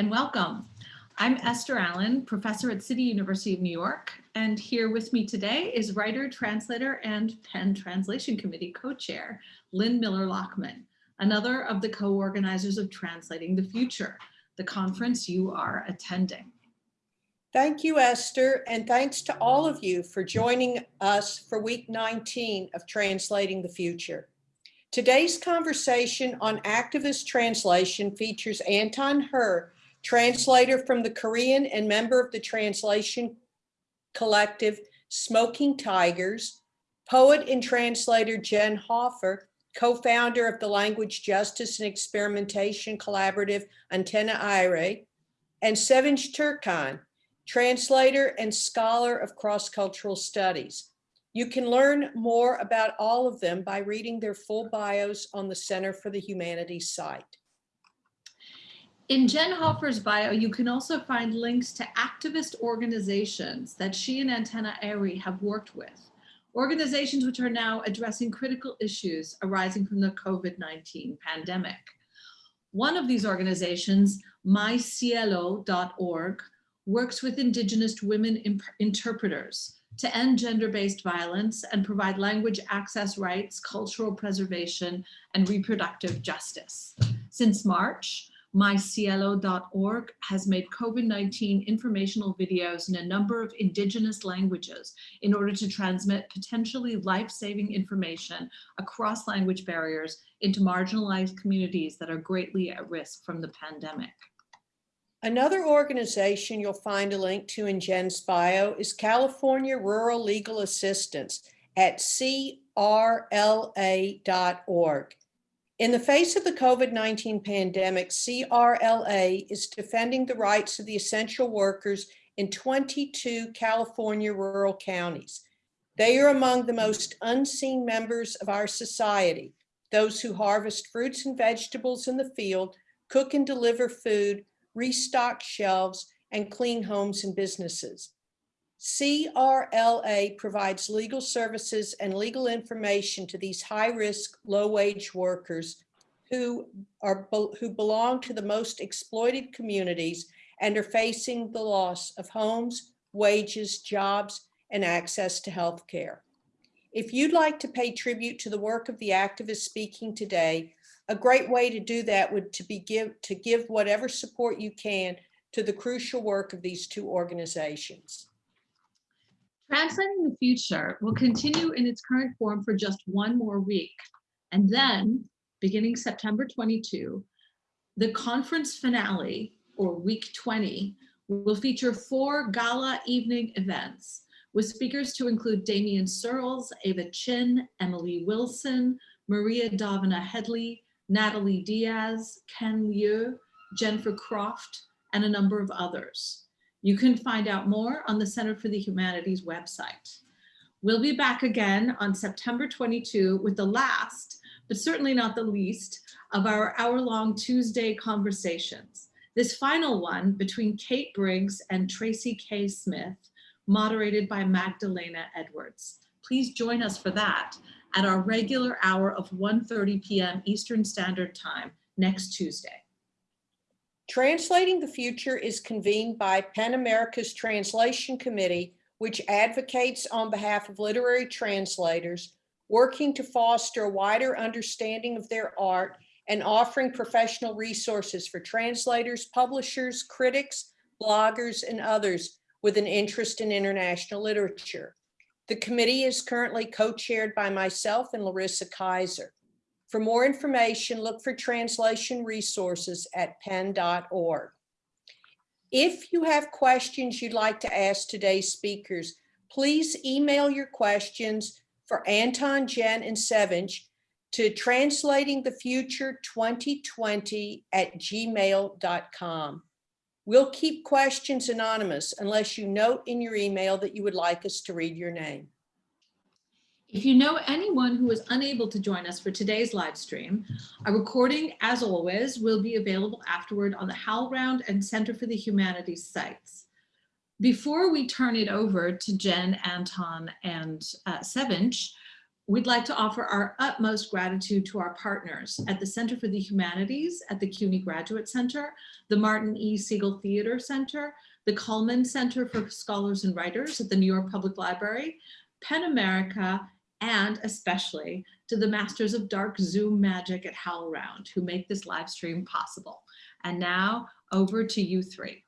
and welcome. I'm Esther Allen, professor at City University of New York, and here with me today is writer, translator, and PEN Translation Committee co-chair, Lynn Miller-Lachman, another of the co-organizers of Translating the Future, the conference you are attending. Thank you, Esther, and thanks to all of you for joining us for week 19 of Translating the Future. Today's conversation on activist translation features Anton Hur, translator from the Korean and member of the translation collective Smoking Tigers, poet and translator Jen Hofer, co-founder of the Language Justice and Experimentation Collaborative Antena Aire, and Sevinch Türkkan, translator and scholar of cross-cultural studies. You can learn more about all of them by reading their full bios on the Center for the Humanities site. In Jen Hofer's bio, you can also find links to activist organizations that she and Antena Aire have worked with, organizations which are now addressing critical issues arising from the COVID-19 pandemic. One of these organizations, mycielo.org, works with Indigenous women interpreters to end gender-based violence and provide language access rights, cultural preservation, and reproductive justice. Since March, mycielo.org has made COVID-19 informational videos in a number of indigenous languages in order to transmit potentially life-saving information across language barriers into marginalized communities that are greatly at risk from the pandemic. Another organization you'll find a link to in Jen's bio is California Rural Legal Assistance at crla.org. In the face of the COVID-19 pandemic, CRLA is defending the rights of the essential workers in 22 California rural counties. They are among the most unseen members of our society, those who harvest fruits and vegetables in the field, cook and deliver food, restock shelves, and clean homes and businesses. CRLA provides legal services and legal information to these high-risk, low-wage workers who, are, who belong to the most exploited communities and are facing the loss of homes, wages, jobs, and access to health care. If you'd like to pay tribute to the work of the activists speaking today, a great way to do that would to be give to give whatever support you can to the crucial work of these two organizations. Translating the Future will continue in its current form for just one more week. And then, beginning September 22, the conference finale, or week 20, will feature four gala evening events with speakers to include Damion Searls, Ava Chin, Emily Wilson, Maria Dahvana Headley, Natalie Diaz, Ken Liu, Jennifer Croft, and a number of others. You can find out more on the Center for the Humanities website. We'll be back again on September 22 with the last, but certainly not the least, of our hour-long Tuesday conversations. This final one between Kate Briggs and Tracy K. Smith, moderated by Magdalena Edwards. Please join us for that at our regular hour of 1.30 p.m. Eastern Standard Time next Tuesday. Translating the Future is convened by PEN America's Translation Committee, which advocates on behalf of literary translators, working to foster a wider understanding of their art and offering professional resources for translators, publishers, critics, bloggers, and others with an interest in international literature. The committee is currently co-chaired by myself and Larissa Kyzer. For more information, look for translation resources at pen.org. If you have questions you'd like to ask today's speakers, please email your questions for Anton, Jen, and Sevinch to translatingthefuture2020 at gmail.com. We'll keep questions anonymous unless you note in your email that you would like us to read your name. If you know anyone who was unable to join us for today's live stream, a recording, as always, will be available afterward on the HowlRound and Center for the Humanities sites. Before we turn it over to Jen, Anton, and uh, We'd like to offer our utmost gratitude to our partners at the Center for the Humanities at the CUNY Graduate Center, the Martin E. Segal Theater Center, the Cullman Center for Scholars and Writers at the New York Public Library, PEN America, and especially to the Masters of Dark Zoom Magic at HowlRound who make this live stream possible. And now over to you three.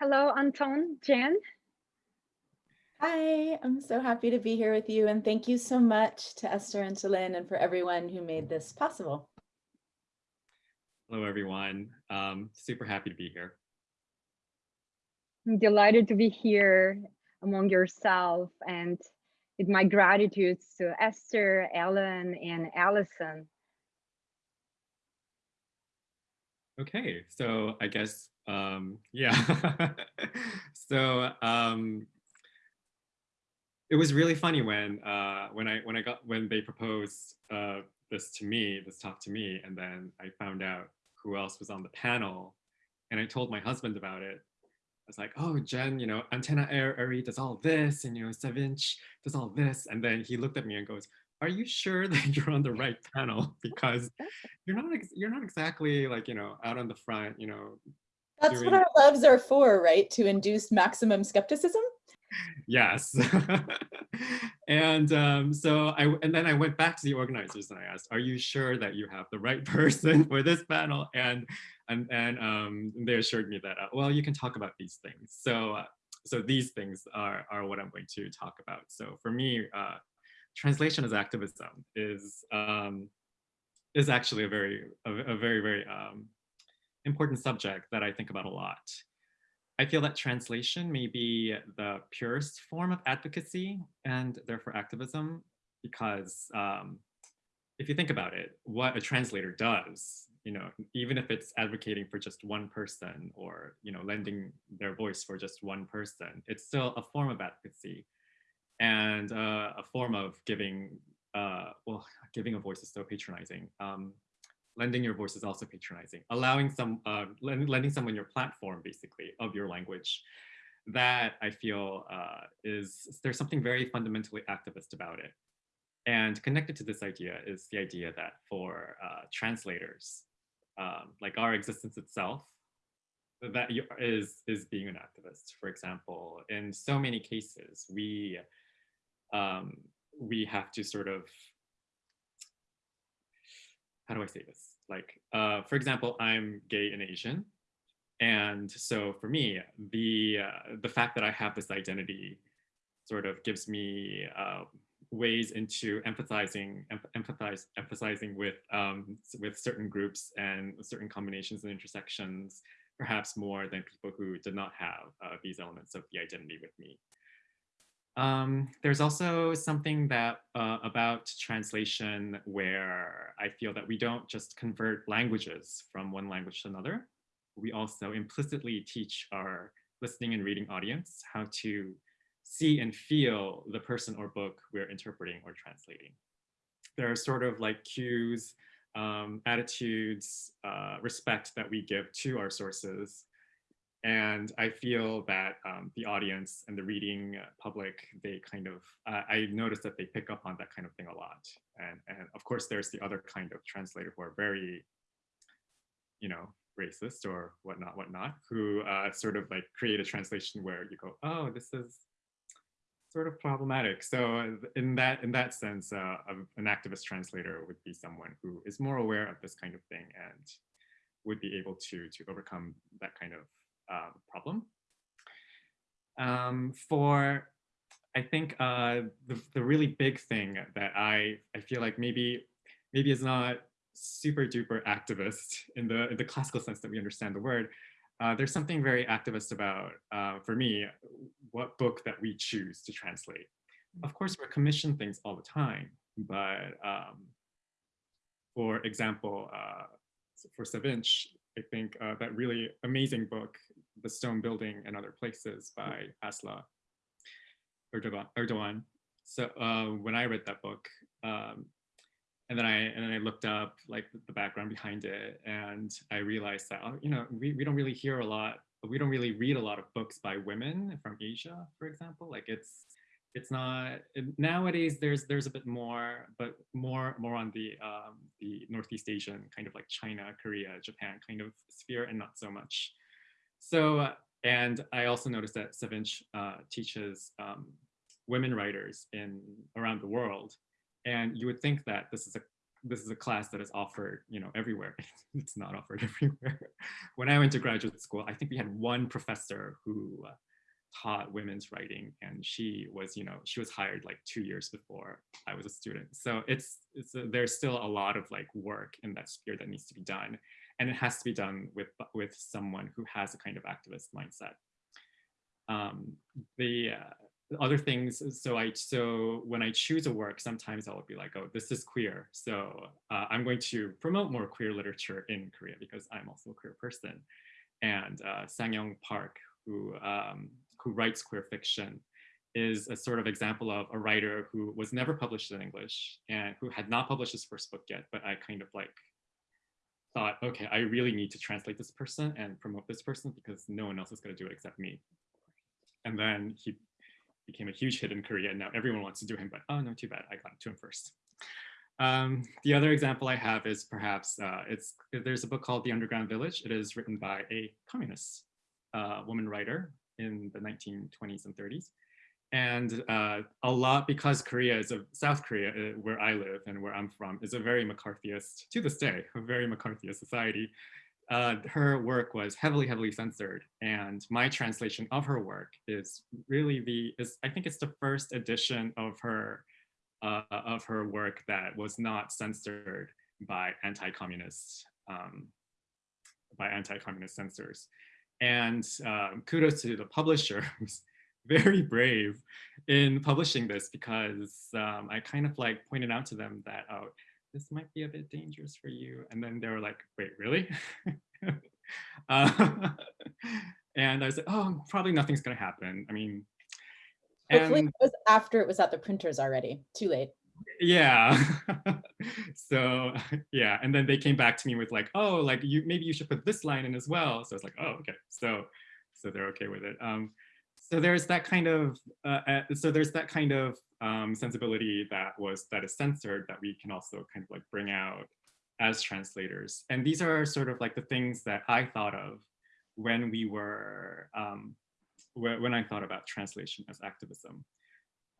Hello, Anton, Jen. Hi, I'm so happy to be here with you and thank you so much to Esther and to Lynn and for everyone who made this possible. Hello, everyone. Um, super happy to be here. I'm delighted to be here among yourself and with my gratitude to Esther, Ellen, and Allison. Okay, so I guess, um, yeah. so um, it was really funny when uh, when I when I got when they proposed uh, this to me, this talk to me, and then I found out who else was on the panel, and I told my husband about it. I was like, "Oh, Jen, you know, Antenna Air Ari does all this, and you know, Sevinch does all this," and then he looked at me and goes, "Are you sure that you're on the right panel? Because you're not ex- you're not exactly like you know out on the front, you know." That's doing- what our loves are for, right? To induce maximum skepticism. Yes. And um, so i and then i went back to the organizers and i asked are you sure that you have the right person for this panel? And and and um, they assured me that uh, well you can talk about these things. So uh, so these things are are what i'm going to talk about. So for me uh, translation as activism is um, is actually a very a, a very very um, important subject that i think about a lot I feel that translation may be the purest form of advocacy and therefore activism, because um, if you think about it, what a translator does, you know, even if it's advocating for just one person or, you know, lending their voice for just one person, it's still a form of advocacy and uh, a form of giving, uh, well, giving a voice is so patronizing. Um, lending your voice is also patronizing, allowing some, uh, lend, lending someone your platform basically of your language. That I feel uh, is, there's something very fundamentally activist about it. And connected to this idea is the idea that for uh, translators, um, like our existence itself, that is, is being an activist. For example, in so many cases, we, um, we have to sort of how do I say this? Like, uh, for example, I'm gay and Asian. And so for me, the, uh, the fact that I have this identity sort of gives me uh, ways into emphasizing, em empathize, emphasizing with, um, with certain groups and certain combinations and intersections, perhaps more than people who did not have uh, these elements of the identity with me. Um, there's also something that uh, about translation where I feel that we don't just convert languages from one language to another. We also implicitly teach our listening and reading audience how to see and feel the person or book we're interpreting or translating. There are sort of like cues, um, attitudes, uh, respect that we give to our sources and I feel that um, the audience and the reading public, they kind of, uh, I noticed that they pick up on that kind of thing a lot. And, and of course, there's the other kind of translator who are very, you know, racist or whatnot, whatnot, who uh, sort of like create a translation where you go, oh, this is sort of problematic. So in that in that sense, uh, an activist translator would be someone who is more aware of this kind of thing and would be able to to overcome that kind of uh, problem. Um, for, I think uh, the, the really big thing that I, I feel like maybe, maybe is not super duper activist in the, in the classical sense that we understand the word, uh, there's something very activist about, uh, for me, what book that we choose to translate. Of course, we're commissioned things all the time, but um, for example, uh, for Sevinch, I think uh, that really amazing book, The Stone Building and Other Places by Aslı Erdoğan. Erdogan. So uh, when I read that book, um, and then I and then I looked up like the background behind it, and I realized that oh, you know we, we don't really hear a lot, we don't really read a lot of books by women from Asia, for example. Like it's it's not nowadays. There's there's a bit more, but more more on the um, the Northeast Asian kind of like China, Korea, Japan kind of sphere, and not so much. So uh, and I also noticed that Sevinch uh, teaches um, women writers in around the world. And you would think that this is a this is a class that is offered you know everywhere. It's not offered everywhere. When i went to graduate school i think we had one professor who uh, taught women's writing and she was you know she was hired like two years before i was a student. So it's it's a, there's still a lot of like work in that sphere that needs to be done and it has to be done with with someone who has a kind of activist mindset. Um, the uh, other things so i so when i choose a work sometimes i'll be like oh this is queer. So uh, i'm going to promote more queer literature in korea because i'm also a queer person. And uh, sang park who um, who writes queer fiction is a sort of example of a writer who was never published in english and who had not published his first book yet but i kind of like thought okay i really need to translate this person and promote this person because no one else is going to do it except me and then he became a huge hit in Korea and now everyone wants to do him, but oh no, too bad, I got to him first. Um, the other example I have is perhaps, uh, it's there's a book called The Underground Village. It is written by a communist uh, woman writer in the 1920s and 30s. And uh, a lot, because Korea is a, South Korea, uh, where I live and where I'm from, is a very McCarthyist, to this day, a very McCarthyist society uh, her work was heavily, heavily censored. And my translation of her work is really the, is, I think it's the first edition of her, uh, of her work that was not censored by anti-communist, um, by anti-communist censors. And um, kudos to the publisher who's very brave in publishing this because um, I kind of like pointed out to them that, oh, this might be a bit dangerous for you. And then they were like, wait, really? uh, and I was like, oh, probably nothing's gonna happen. I mean, Hopefully and it was after it was at the printers already. Too late. yeah. so yeah, and then they came back to me with like, oh, like you maybe you should put this line in as well. So I was like, oh, okay. So so they're okay with it. Um, so there's that kind of uh, uh, so there's that kind of um, sensibility that was that is censored that we can also kind of like bring out as translators. And these are sort of like the things that I thought of when we were um, wh when I thought about translation as activism.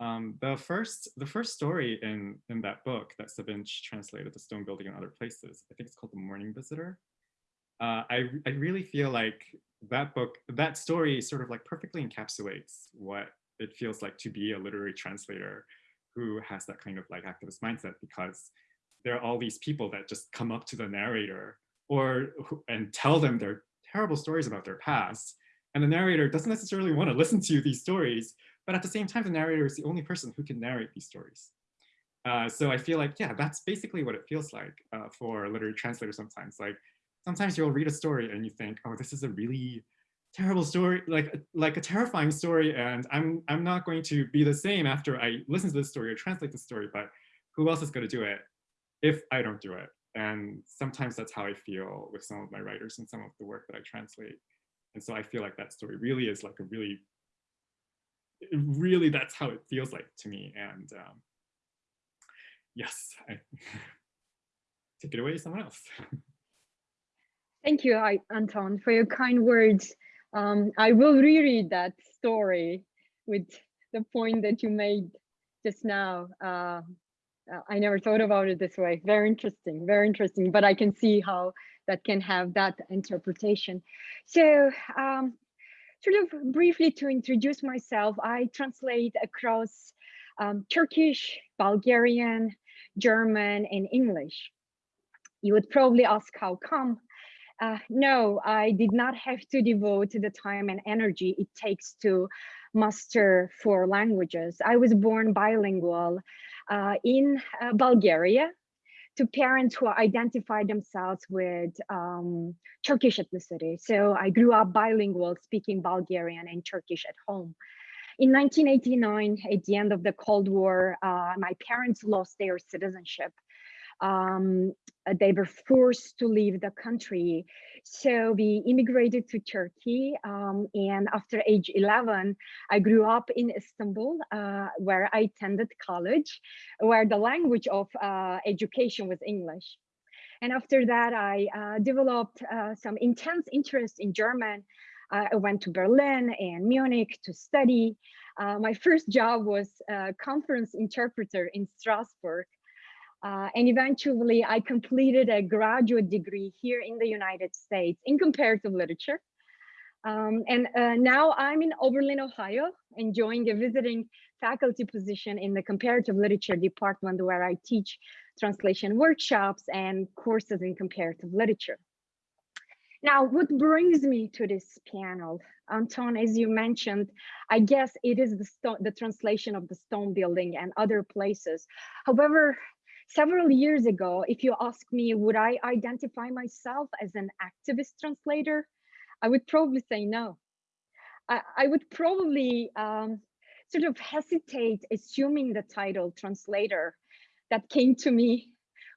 Um, the first the first story in in that book that Sevinch translated, The Stone Building and Other Places, I think it's called The Morning Visitor. Uh, I I really feel like that book that story sort of like perfectly encapsulates what it feels like to be a literary translator who has that kind of like activist mindset because there are all these people that just come up to the narrator or and tell them their terrible stories about their past. And the narrator doesn't necessarily want to listen to these stories but at the same time the narrator is the only person who can narrate these stories. Uh, so I feel like yeah that's basically what it feels like uh, for a literary translator sometimes. Like sometimes you'll read a story and you think oh this is a really terrible story, like like a terrifying story, and I'm I'm not going to be the same after I listen to this story or translate the story, but who else is going to do it if I don't do it? And sometimes that's how I feel with some of my writers and some of the work that I translate. And so I feel like that story really is like a really, really that's how it feels like to me. And um, yes, I take it away, someone else. Thank you, Anton, for your kind words. Um, I will reread that story with the point that you made just now. Uh, uh, I never thought about it this way. Very interesting, very interesting. But I can see how that can have that interpretation. So, um, sort of briefly to introduce myself, I translate across um, Turkish, Bulgarian, German, and English. You would probably ask how come uh, no, I did not have to devote the time and energy it takes to master four languages. I was born bilingual uh, in uh, Bulgaria to parents who identify themselves with um, Turkish ethnicity. So I grew up bilingual, speaking Bulgarian and Turkish at home. In 1989, at the end of the Cold War, uh, my parents lost their citizenship Um, uh, they were forced to leave the country. So we immigrated to Turkey. Um, and after age 11, I grew up in Istanbul, uh, where I attended college, where the language of uh, education was English. And after that, I uh, developed uh, some intense interest in German. I went to Berlin and Munich to study. Uh, my first job was conference interpreter in Strasbourg. Uh, and eventually I completed a graduate degree here in the United States in comparative literature. Um, and uh, now I'm in Oberlin, Ohio, enjoying a visiting faculty position in the comparative literature department where I teach translation workshops and courses in comparative literature. Now, what brings me to this panel? Anton, as you mentioned, I guess it is the, the translation of the stone building and other places. However, several years ago, if you ask me, would I identify myself as an activist translator? I would probably say no. I, I would probably um, sort of hesitate assuming the title translator that came to me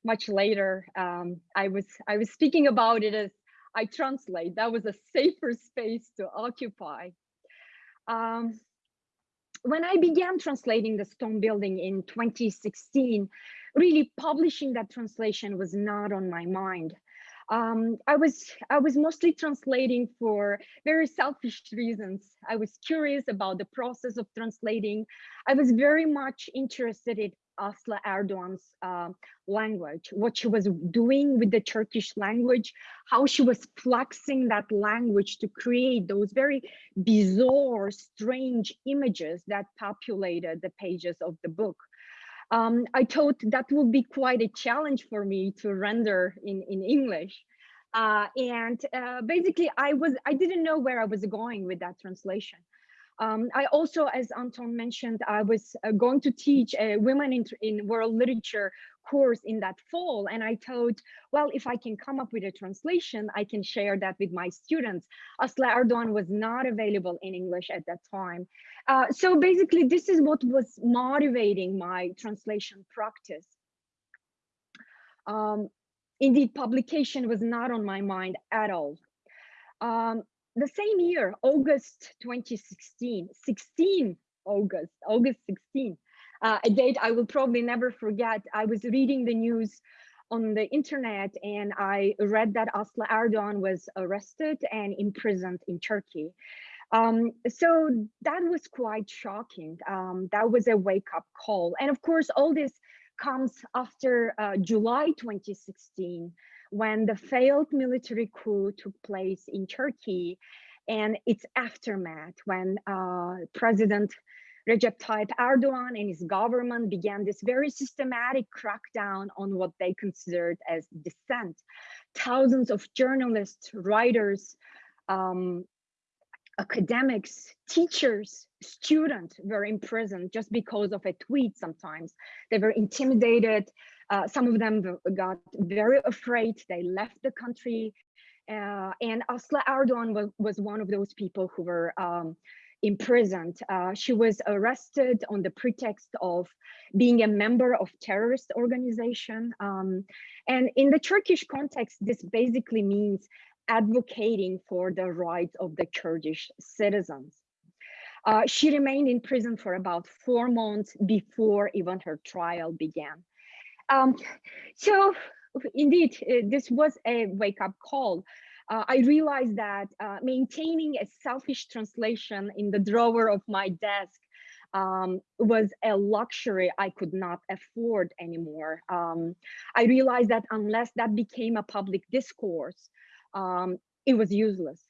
much later. Um, I was I was speaking about it as I translate. That was a safer space to occupy. Um, when I began translating the stone building in 2016, really publishing that translation was not on my mind. Um, I was I was mostly translating for very selfish reasons. I was curious about the process of translating. I was very much interested in Aslı Erdoğan's uh, language, what she was doing with the Turkish language, how she was flexing that language to create those very bizarre, strange images that populated the pages of the book. Um, I thought that would be quite a challenge for me to render in, in English. Uh, and uh, basically I was, I didn't know where I was going with that translation. Um, I also, as Anton mentioned, I was uh, going to teach a women in, in world literature course in that fall. And I thought, well, if I can come up with a translation, I can share that with my students. Aslı Erdoğan was not available in English at that time. Uh, so basically, this is what was motivating my translation practice. Um, indeed, publication was not on my mind at all. Um, the same year, August 2016, 16 August, August 16, uh, a date I will probably never forget. I was reading the news on the internet and I read that Aslı Erdoğan was arrested and imprisoned in Turkey. Um, so that was quite shocking. Um, that was a wake up call. And of course, all this comes after uh, July 2016, when the failed military coup took place in Turkey and its aftermath when uh, President Recep Tayyip Erdogan and his government began this very systematic crackdown on what they considered as dissent. Thousands of journalists, writers, um, academics, teachers, students were imprisoned just because of a tweet sometimes. They were intimidated. Uh, some of them got very afraid. They left the country. Uh, and Aslı Erdoğan was, was one of those people who were um, imprisoned. Uh, she was arrested on the pretext of being a member of terrorist organization. Um, and in the Turkish context, this basically means advocating for the rights of the Kurdish citizens. Uh, she remained in prison for about four months before even her trial began. Um, so indeed, uh, this was a wake-up call. Uh, I realized that uh, maintaining a selfish translation in the drawer of my desk um, was a luxury I could not afford anymore. Um, I realized that unless that became a public discourse, um, it was useless.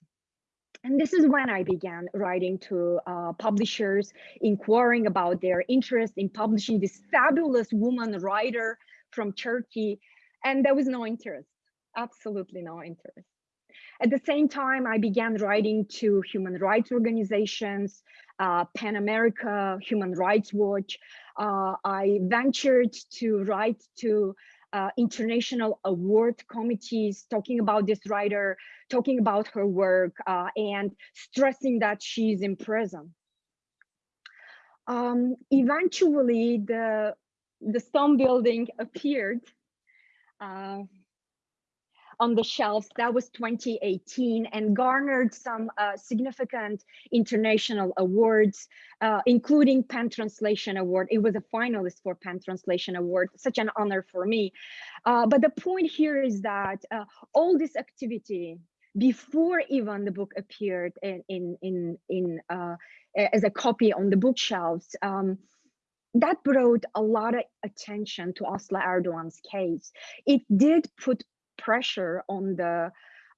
And this is when I began writing to uh, publishers, inquiring about their interest in publishing this fabulous woman writer from Turkey. And there was no interest, absolutely no interest. At the same time, I began writing to human rights organizations, uh, PEN America, Human Rights Watch. Uh, I ventured to write to uh, international award committees talking about this writer, talking about her work, uh, and stressing that she's in prison. Um, eventually, the, the stone building appeared uh, on the shelves. That was 2018 and garnered some uh, significant international awards, uh, including Pen Translation Award. It was a finalist for Pen Translation Award, such an honor for me. Uh, but the point here is that uh, all this activity before even the book appeared in in in, uh, as a copy on the bookshelves, um, that brought a lot of attention to Aslı Erdogan's case. It did put pressure on the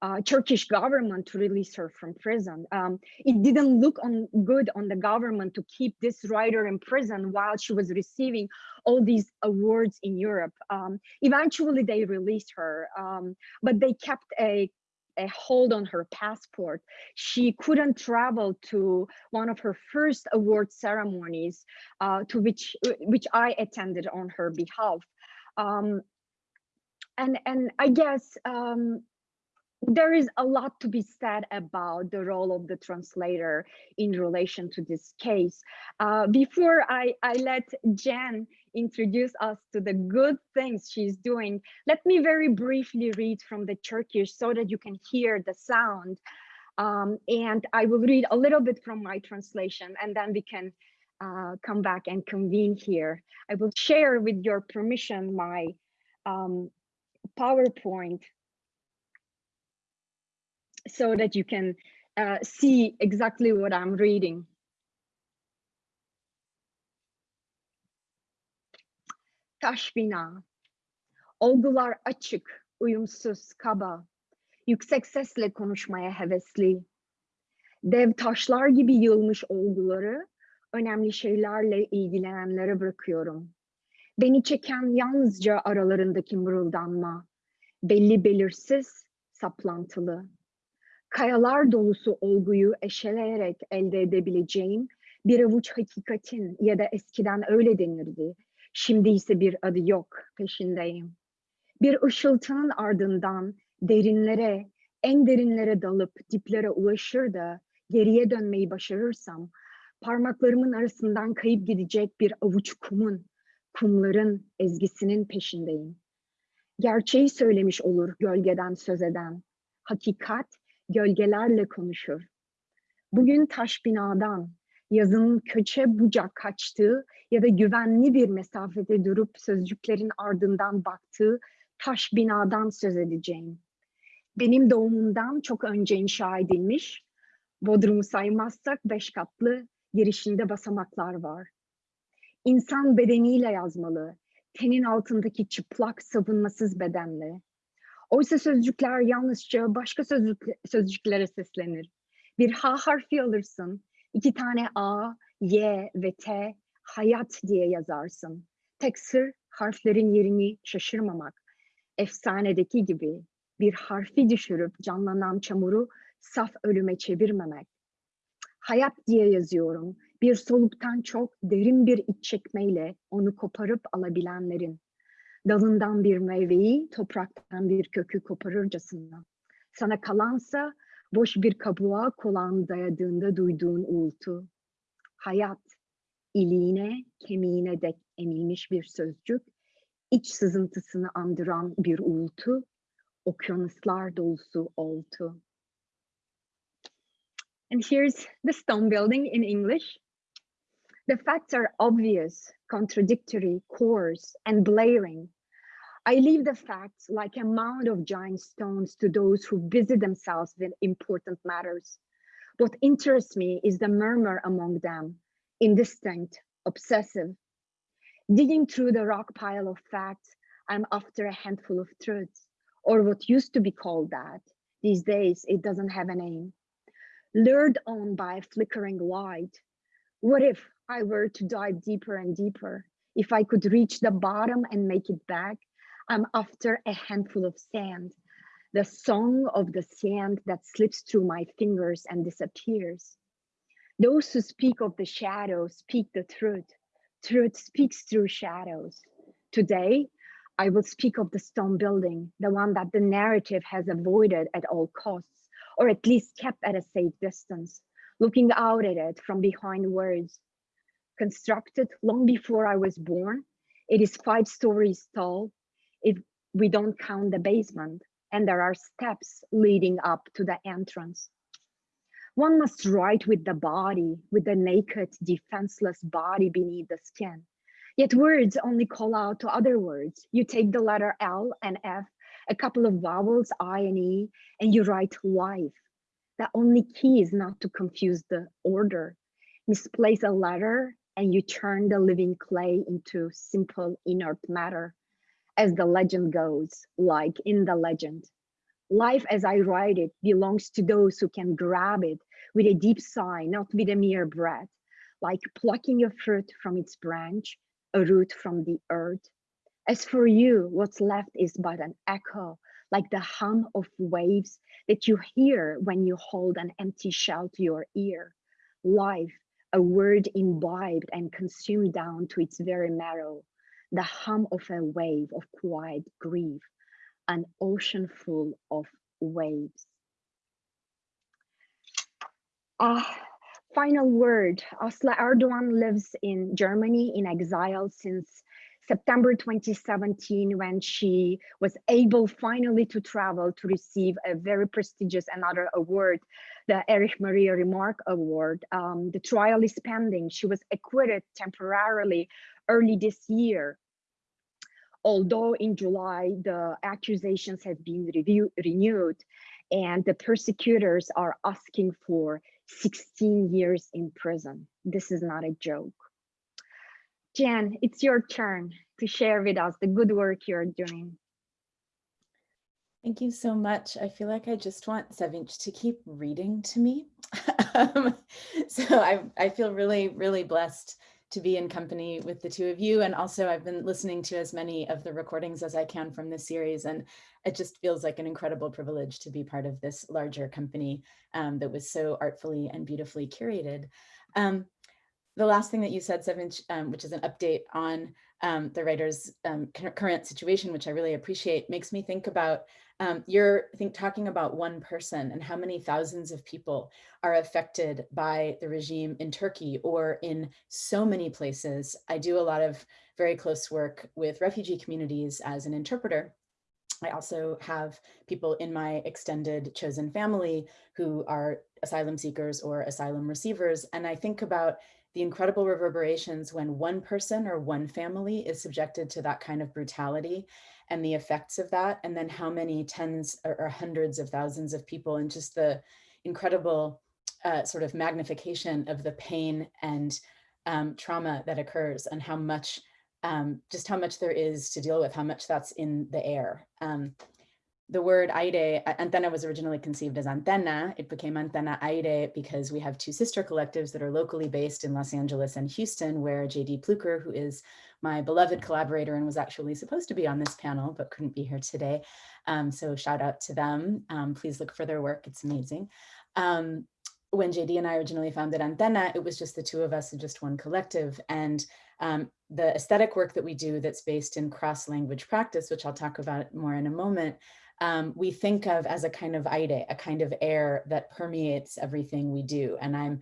uh, Turkish government to release her from prison. Um, it didn't look on good on the government to keep this writer in prison while she was receiving all these awards in Europe. Um, eventually, they released her, um, but they kept a a hold on her passport. She couldn't travel to one of her first award ceremonies, uh, to which which I attended on her behalf. Um, and and I guess um, there is a lot to be said about the role of the translator in relation to this case. Uh, before I, I let Jen introduce us to the good things she's doing, let me very briefly read from the Turkish so that you can hear the sound. Um, and I will read a little bit from my translation and then we can uh, come back and convene here. I will share with your permission my um, PowerPoint so that you can uh, see exactly what I'm reading. Taş bina. Olgular açık, uyumsuz, kaba. Yüksek sesle konuşmaya hevesli. Dev taşlar gibi yığılmış olguları önemli şeylerle ilgilenenlere bırakıyorum. Beni çeken yalnızca aralarındaki mırıldanma. Belli belirsiz, saplantılı kayalar dolusu olguyu eşeleyerek elde edebileceğim bir avuç hakikatin ya da eskiden öyle denirdi. Şimdi ise bir adı yok, peşindeyim. Bir ışıltının ardından derinlere, en derinlere dalıp diplere ulaşır da geriye dönmeyi başarırsam, parmaklarımın arasından kayıp gidecek bir avuç kumun, kumların ezgisinin peşindeyim. Gerçeği söylemiş olur gölgeden söz eden. Hakikat gölgelerle konuşur. Bugün taş binadan, yazının köçe bucak kaçtığı ya da güvenli bir mesafede durup sözcüklerin ardından baktığı taş binadan söz edeceğim. Benim doğumumdan çok önce inşa edilmiş, Bodrum'u saymazsak beş katlı girişinde basamaklar var. İnsan bedeniyle yazmalı, tenin altındaki çıplak savunmasız bedenle. Oysa sözcükler yalnızca başka sözcük, sözcüklere seslenir. Bir H harfi alırsın, iki tane A, Y ve T hayat diye yazarsın. Tek sır harflerin yerini şaşırmamak. Efsanedeki gibi bir harfi düşürüp canlanan çamuru saf ölüme çevirmemek. Hayat diye yazıyorum. Bir soluktan çok derin bir iç çekmeyle onu koparıp alabilenlerin dalından bir meyveyi topraktan bir kökü koparırcasına. Sana kalansa boş bir kabuğa kulağın dayadığında duyduğun uğultu. Hayat, iliğine, kemiğine dek emilmiş bir sözcük, iç sızıntısını andıran bir uğultu, okyanuslar dolusu oltu. And here's the stone building in English. The facts are obvious, contradictory, coarse, and blaring. I leave the facts like a mound of giant stones to those who busy themselves with important matters. What interests me is the murmur among them, indistinct, obsessive. Digging through the rock pile of facts, I'm after a handful of truths, or what used to be called that. These days, it doesn't have a name. Lured on by a flickering light, what if I were to dive deeper and deeper? If I could reach the bottom and make it back, I'm after a handful of sand, the song of the sand that slips through my fingers and disappears. Those who speak of the shadow speak the truth. Truth speaks through shadows. Today, I will speak of the stone building, the one that the narrative has avoided at all costs, or at least kept at a safe distance, looking out at it from behind words. Constructed long before I was born, it is five stories tall. if we don't count the basement, and there are steps leading up to the entrance. One must write with the body, with the naked, defenseless body beneath the skin. Yet words only call out to other words. You take the letter L and F, a couple of vowels, I and E, and you write life. The only key is not to confuse the order. Misplace a letter and you turn the living clay into simple inert matter. As the legend goes, like in the legend. Life as I write it belongs to those who can grab it with a deep sigh, not with a mere breath, like plucking a fruit from its branch, a root from the earth. As for you, what's left is but an echo, like the hum of waves that you hear when you hold an empty shell to your ear. Life, a word imbibed and consumed down to its very marrow, the hum of a wave of quiet grief, an ocean full of waves. Ah, final word. Aslı Erdoğan lives in Germany in exile since September 2017 when she was able finally to travel to receive a very prestigious another award, the Erich Maria Remarque Award. Um, the trial is pending. She was acquitted temporarily early this year. Although in July, the accusations have been review, renewed and the persecutors are asking for 16 years in prison. This is not a joke. Jan, it's your turn to share with us the good work you're doing. Thank you so much. I feel like I just want Sevinch to keep reading to me. um, so I, I feel really, really blessed to be in company with the two of you. And also I've been listening to as many of the recordings as I can from this series. And it just feels like an incredible privilege to be part of this larger company um, that was so artfully and beautifully curated. Um, the last thing that you said, Sevinch, um, which is an update on um, the writer's um, current situation, which I really appreciate, makes me think about um, you're I think talking about one person and how many thousands of people are affected by the regime in Turkey or in so many places. I do a lot of very close work with refugee communities as an interpreter. I also have people in my extended chosen family who are asylum seekers or asylum receivers. And I think about the incredible reverberations when one person or one family is subjected to that kind of brutality and the effects of that, and then how many tens or, or hundreds of thousands of people and just the incredible uh, sort of magnification of the pain and um, trauma that occurs and how much, um, just how much there is to deal with, how much that's in the air. Um, the word aire, antenna was originally conceived as antenna. It became antenna aire because we have two sister collectives that are locally based in Los Angeles and Houston, where JD Pluecker, who is my beloved collaborator and was actually supposed to be on this panel, but couldn't be here today. Um, so shout out to them. Um, please look for their work. It's amazing. Um, when JD and I originally founded Antena, it was just the two of us and just one collective. And um, the aesthetic work that we do that's based in cross language practice, which I'll talk about more in a moment, um, we think of as a kind of aire, a kind of air that permeates everything we do. And I'm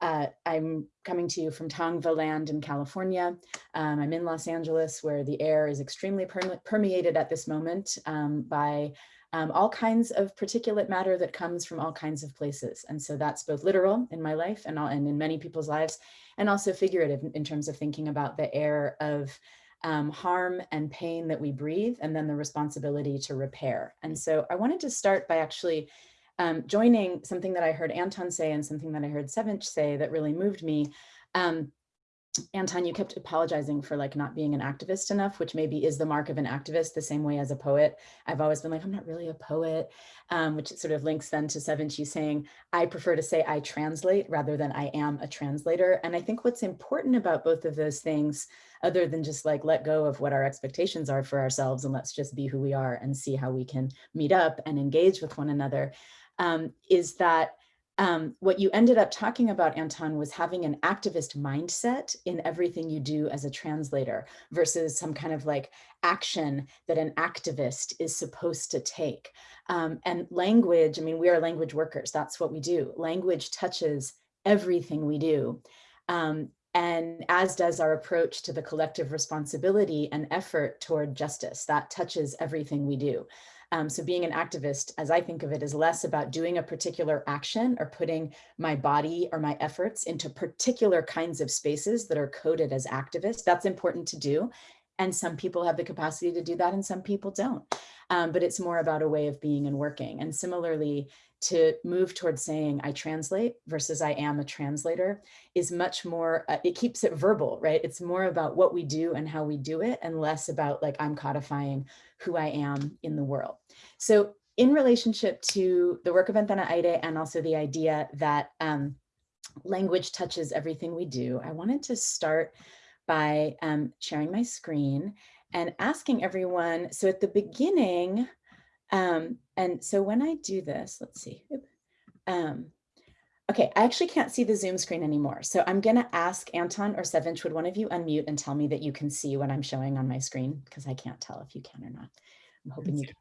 uh, I'm coming to you from Tongva land in California. Um, I'm in Los Angeles where the air is extremely permeated at this moment um, by um, all kinds of particulate matter that comes from all kinds of places. And so that's both literal in my life and, all, and in many people's lives, and also figurative in, in terms of thinking about the air of um, harm and pain that we breathe, and then the responsibility to repair. And so I wanted to start by actually um, joining something that I heard Anton say and something that I heard Sevinch say that really moved me. Um, Anton, you kept apologizing for like not being an activist enough, which maybe is the mark of an activist the same way as a poet. I've always been like, I'm not really a poet, um, which sort of links then to Sevinch saying, I prefer to say I translate rather than I am a translator. And I think what's important about both of those things, other than just like let go of what our expectations are for ourselves and let's just be who we are and see how we can meet up and engage with one another, um, is that um, what you ended up talking about, Anton, was having an activist mindset in everything you do as a translator versus some kind of like action that an activist is supposed to take. Um, and language, I mean, we are language workers. That's what we do. Language touches everything we do. Um, and as does our approach to the collective responsibility and effort toward justice that touches everything we do. Um, so being an activist, as I think of it, is less about doing a particular action or putting my body or my efforts into particular kinds of spaces that are coded as activists. That's important to do. And some people have the capacity to do that and some people don't. Um, but it's more about a way of being and working. And similarly, to move towards saying I translate versus I am a translator is much more, uh, it keeps it verbal, right? It's more about what we do and how we do it and less about like I'm codifying who I am in the world. So in relationship to the work of Antena Aire and also the idea that um, language touches everything we do, I wanted to start by um, sharing my screen and asking everyone, so at the beginning, um, and so when I do this, let's see. Um, okay, I actually can't see the Zoom screen anymore. So I'm gonna ask Anton or Sevinch, would one of you unmute and tell me that you can see what I'm showing on my screen? Because I can't tell if you can or not. I'm hoping you can.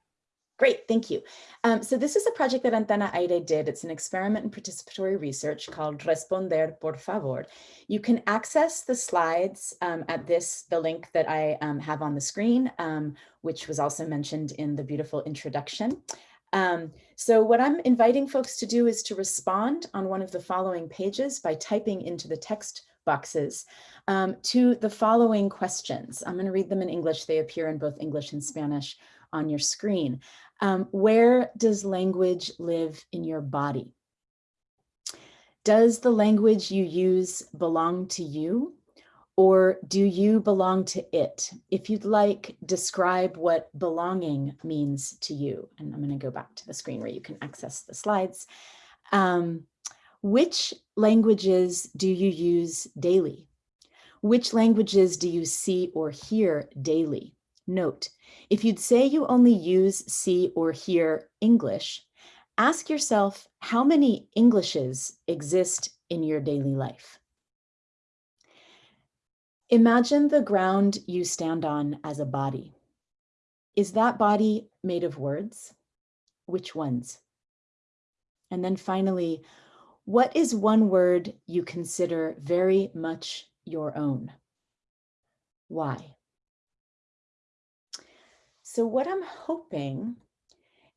Great, thank you. Um, so this is a project that Antena Aire did. It's an experiment in participatory research called Responder por favor. You can access the slides um, at this, the link that I um, have on the screen, um, which was also mentioned in the beautiful introduction. Um, so what I'm inviting folks to do is to respond on one of the following pages by typing into the text boxes um, to the following questions. I'm going to read them in English. They appear in both English and Spanish on your screen. Um, where does language live in your body? Does the language you use belong to you? Or do you belong to it? If you'd like, describe what belonging means to you. And I'm going to go back to the screen where you can access the slides. Um, which languages do you use daily? Which languages do you see or hear daily? Note, if you'd say you only use, see, or hear English, ask yourself how many Englishes exist in your daily life. Imagine the ground you stand on as a body. Is that body made of words? Which ones? And then finally, what is one word you consider very much your own? Why? So what I'm hoping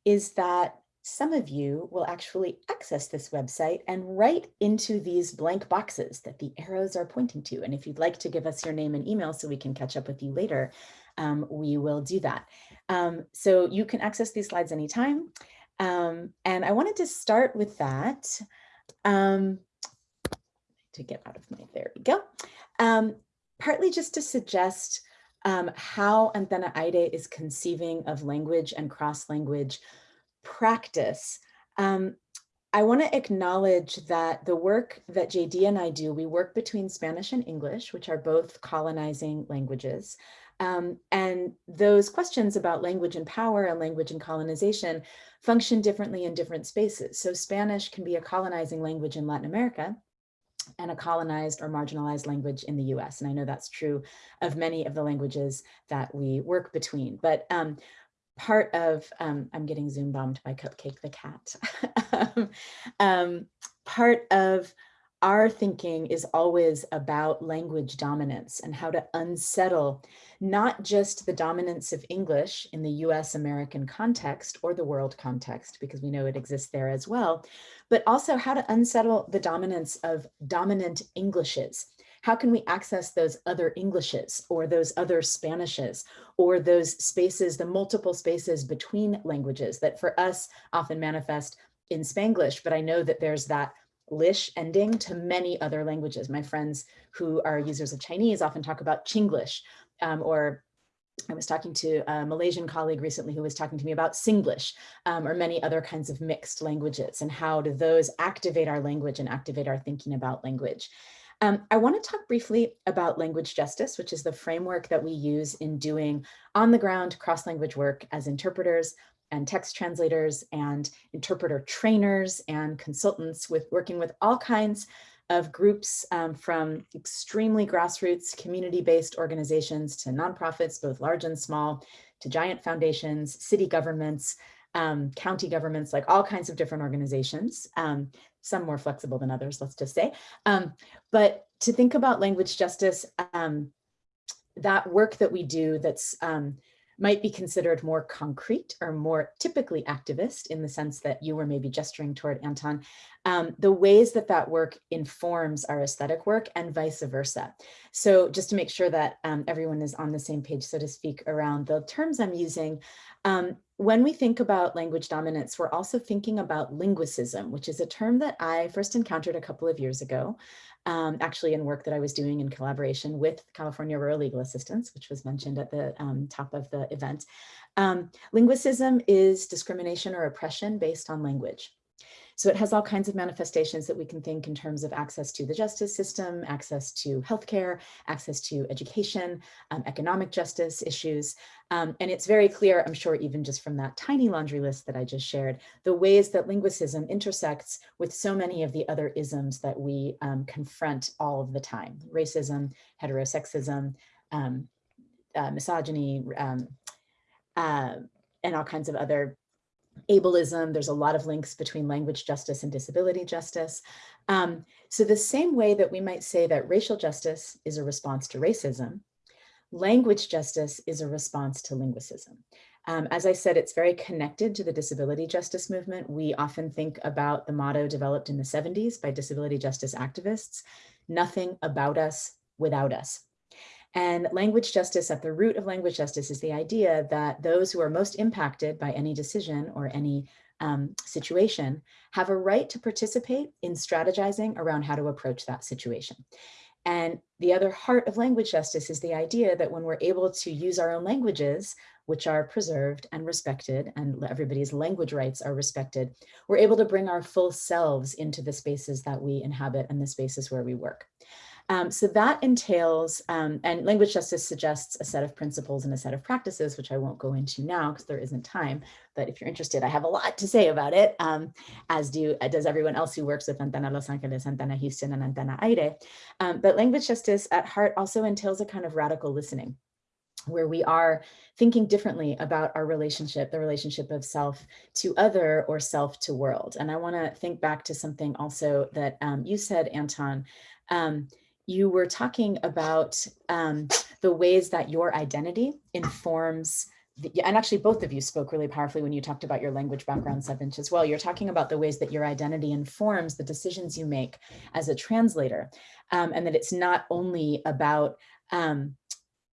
is that some of you will actually access this website and write into these blank boxes that the arrows are pointing to. And if you'd like to give us your name and email so we can catch up with you later, um, we will do that. Um, so you can access these slides anytime. Um, and I wanted to start with that um, to get out of my, there we go. Um, partly just to suggest um, how Antena Aire is conceiving of language and cross-language practice. Um, I want to acknowledge that the work that JD and I do, we work between Spanish and English, which are both colonizing languages. Um, and those questions about language and power and language and colonization function differently in different spaces. So Spanish can be a colonizing language in Latin America, and a colonized or marginalized language in the US. And I know that's true of many of the languages that we work between. But um, part of, um, I'm getting Zoom bombed by Cupcake the cat. um, part of our thinking is always about language dominance and how to unsettle not just the dominance of English in the US American context or the world context, because we know it exists there as well, but also how to unsettle the dominance of dominant Englishes. How can we access those other Englishes or those other Spanishes or those spaces, the multiple spaces between languages that for us often manifest in Spanglish, but I know that there's that lish ending to many other languages. My friends who are users of Chinese often talk about Chinglish um, or I was talking to a Malaysian colleague recently who was talking to me about Singlish um, or many other kinds of mixed languages and how do those activate our language and activate our thinking about language. Um, I want to talk briefly about language justice, which is the framework that we use in doing on the ground cross-language work as interpreters, and text translators and interpreter trainers and consultants with working with all kinds of groups um, from extremely grassroots community-based organizations to nonprofits, both large and small, to giant foundations, city governments, um, county governments, like all kinds of different organizations, um, some more flexible than others, let's just say. Um, but to think about language justice, um, that work that we do that's um, might be considered more concrete or more typically activist in the sense that you were maybe gesturing toward Anton, um, the ways that that work informs our aesthetic work and vice versa. So just to make sure that um, everyone is on the same page, so to speak, around the terms I'm using, um, when we think about language dominance, we're also thinking about linguicism, which is a term that I first encountered a couple of years ago, um, actually in work that I was doing in collaboration with California Rural Legal Assistance, which was mentioned at the um, top of the event. Um, linguicism is discrimination or oppression based on language. So it has all kinds of manifestations that we can think in terms of access to the justice system, access to healthcare, access to education, um, economic justice issues. Um, and it's very clear, I'm sure even just from that tiny laundry list that I just shared, the ways that linguicism intersects with so many of the other isms that we um, confront all of the time. Racism, heterosexism, um, uh, misogyny, um, uh, and all kinds of other ableism. There's a lot of links between language justice and disability justice. Um, so the same way that we might say that racial justice is a response to racism, language justice is a response to linguicism. Um, as I said, it's very connected to the disability justice movement. We often think about the motto developed in the 70s by disability justice activists, nothing about us without us. And language justice at the root of language justice is the idea that those who are most impacted by any decision or any um, situation have a right to participate in strategizing around how to approach that situation. And the other heart of language justice is the idea that when we're able to use our own languages, which are preserved and respected, and everybody's language rights are respected, we're able to bring our full selves into the spaces that we inhabit and the spaces where we work. Um, so that entails, um, and language justice suggests a set of principles and a set of practices, which I won't go into now because there isn't time. But if you're interested, I have a lot to say about it, um, as do uh, does everyone else who works with Antena Los Angeles, Antena Houston, and Antena Aire. Um, but language justice at heart also entails a kind of radical listening where we are thinking differently about our relationship, the relationship of self to other or self to world. And I want to think back to something also that um, you said, Anton, um, you were talking about um, the ways that your identity informs the, and actually both of you spoke really powerfully when you talked about your language background, Sevinch, as well. You're talking about the ways that your identity informs the decisions you make as a translator, um, and that it's not only about um,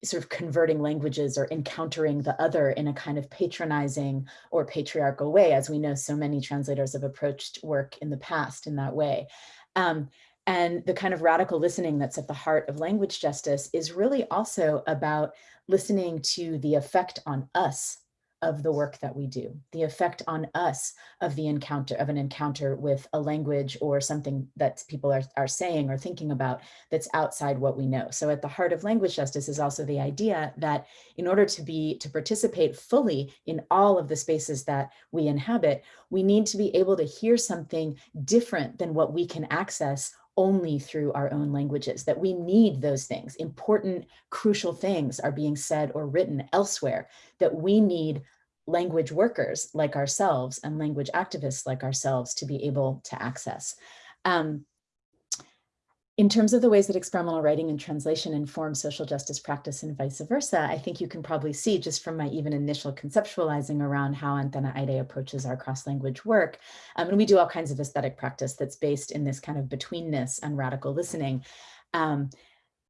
sort of converting languages or encountering the other in a kind of patronizing or patriarchal way, as we know so many translators have approached work in the past in that way. Um, and the kind of radical listening that's at the heart of language justice is really also about listening to the effect on us of the work that we do, the effect on us of the encounter of an encounter with a language or something that people are, are saying or thinking about that's outside what we know. So at the heart of language justice is also the idea that in order to be to participate fully in all of the spaces that we inhabit, we need to be able to hear something different than what we can access only through our own languages, that we need those things. Important, crucial things are being said or written elsewhere, that we need language workers like ourselves and language activists like ourselves to be able to access. Um, in terms of the ways that experimental writing and translation inform social justice practice and vice versa, I think you can probably see just from my even initial conceptualizing around how Antena Aire approaches our cross-language work. Um, and we do all kinds of aesthetic practice that's based in this kind of betweenness and radical listening. Um,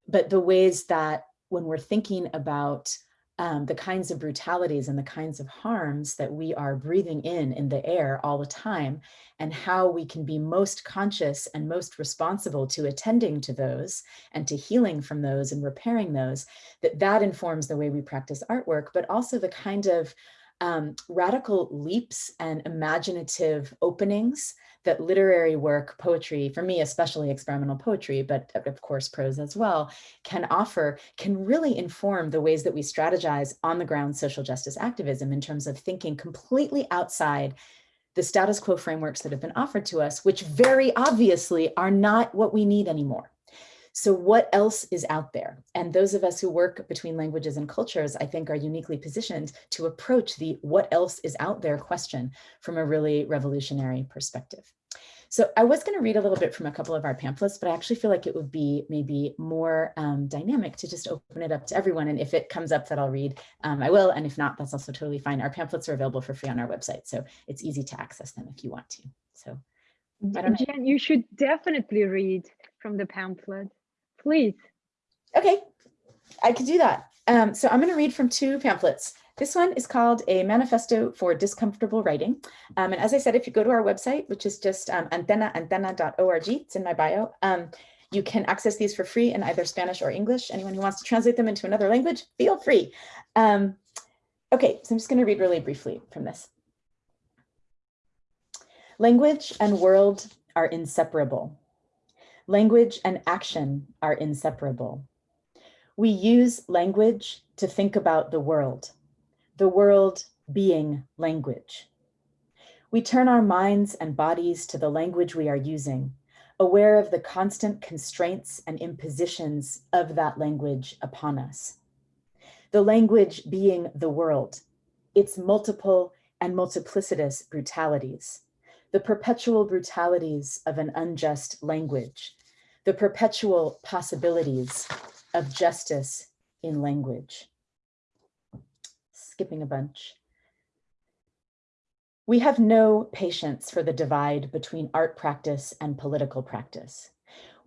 but the ways that when we're thinking about um, the kinds of brutalities and the kinds of harms that we are breathing in in the air all the time and how we can be most conscious and most responsible to attending to those and to healing from those and repairing those, that that informs the way we practice artwork, but also the kind of um, radical leaps and imaginative openings that literary work, poetry, for me, especially experimental poetry, but of course prose as well, can offer, can really inform the ways that we strategize on the ground social justice activism in terms of thinking completely outside the status quo frameworks that have been offered to us, which very obviously are not what we need anymore. So what else is out there? And those of us who work between languages and cultures, I think are uniquely positioned to approach the what else is out there question from a really revolutionary perspective. So I was going to read a little bit from a couple of our pamphlets, but I actually feel like it would be maybe more um, dynamic to just open it up to everyone. And if it comes up that I'll read, um, I will. And if not, that's also totally fine. Our pamphlets are available for free on our website, so it's easy to access them if you want to. So I don't know. Jen, you should definitely read from the pamphlet. Please. Okay, I could do that. Um, so I'm going to read from two pamphlets. This one is called A Manifesto for Discomfortable Writing. Um, and as I said, if you go to our website, which is just um, antenaantena.org, it's in my bio, um, you can access these for free in either Spanish or English. Anyone who wants to translate them into another language, feel free. Um, okay, so I'm just going to read really briefly from this. Language and world are inseparable. Language and action are inseparable. We use language to think about the world, the world being language. We turn our minds and bodies to the language we are using, aware of the constant constraints and impositions of that language upon us. The language being the world, its multiple and multiplicitous brutalities, the perpetual brutalities of an unjust language, the perpetual possibilities of justice in language. Skipping a bunch. We have no patience for the divide between art practice and political practice.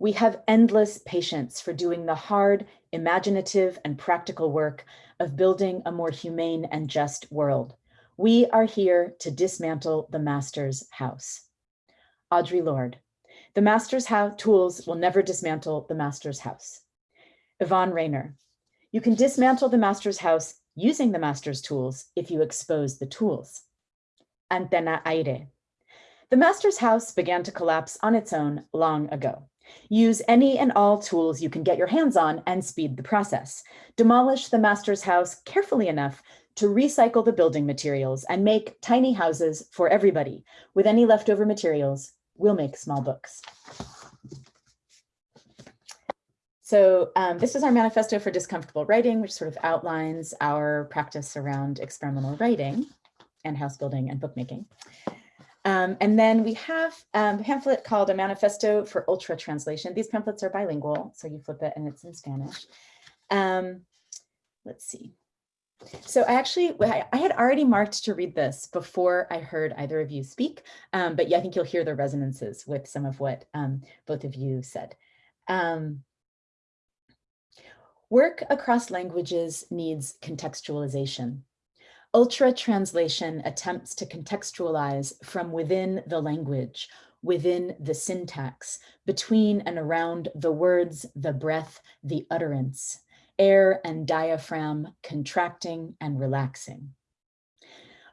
We have endless patience for doing the hard, imaginative, and practical work of building a more humane and just world. We are here to dismantle the master's house. Audre Lorde. The master's tools will never dismantle the master's house. Yvonne Rainer. You can dismantle the master's house using the master's tools if you expose the tools. Antena Aire. The master's house began to collapse on its own long ago. Use any and all tools you can get your hands on and speed the process. Demolish the master's house carefully enough to recycle the building materials and make tiny houses for everybody. With any leftover materials, we'll make small books. So um, this is our manifesto for discomfortable writing, which sort of outlines our practice around experimental writing and house building and bookmaking. Um, and then we have um, a pamphlet called a manifesto for ultra translation. These pamphlets are bilingual, so you flip it and it's in Spanish. Um, let's see. So I actually, I had already marked to read this before I heard either of you speak, um, but yeah, I think you'll hear the resonances with some of what um, both of you said. Um, work across languages needs contextualization. Ultra translation attempts to contextualize from within the language, within the syntax, between and around the words, the breath, the utterance, air and diaphragm contracting and relaxing.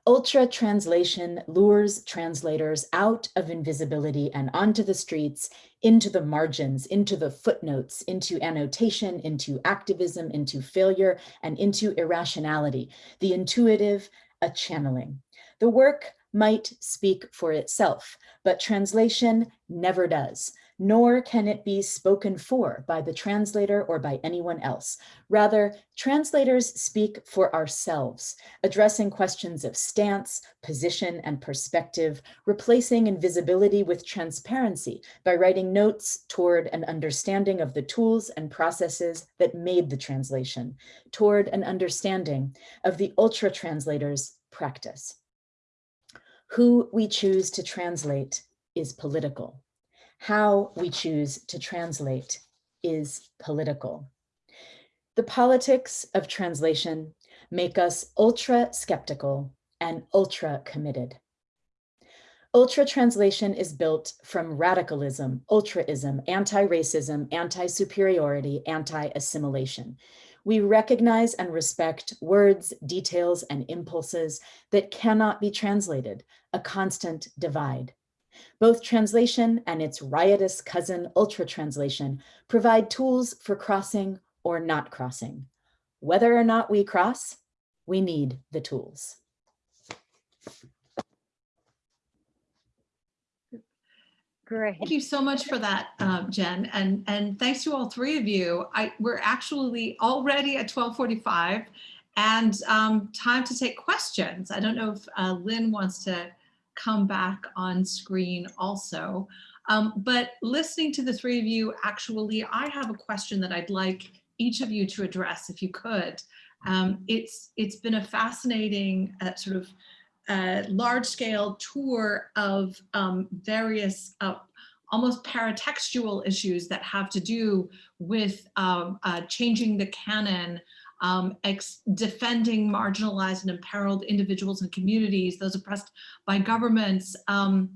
Ultra translation lures translators out of invisibility and onto the streets, into the margins, into the footnotes, into annotation, into activism, into failure, and into irrationality, the intuitive, a channeling. The work might speak for itself, but translation never does nor can it be spoken for by the translator or by anyone else. Rather, translators speak for ourselves, addressing questions of stance, position, and perspective, replacing invisibility with transparency by writing notes toward an understanding of the tools and processes that made the translation, toward an understanding of the ultra translator's practice. Who we choose to translate is political how we choose to translate is political. The politics of translation make us ultra skeptical and ultra committed. Ultra translation is built from radicalism, ultraism, anti-racism, anti-superiority, anti-assimilation. We recognize and respect words, details, and impulses that cannot be translated, a constant divide. Both translation and its riotous cousin ultra translation provide tools for crossing or not crossing. Whether or not we cross, we need the tools. Great. Thank you so much for that, um, Jen, and and thanks to all three of you. I we're actually already at 12:45, and um, time to take questions. I don't know if uh, Lynn wants to come back on screen also. Um, but listening to the three of you, actually, I have a question that I'd like each of you to address if you could. Um, it's, it's been a fascinating uh, sort of uh, large scale tour of um, various uh, almost paratextual issues that have to do with um, uh, changing the canon, um, defending marginalized and imperiled individuals and communities, those oppressed by governments, um,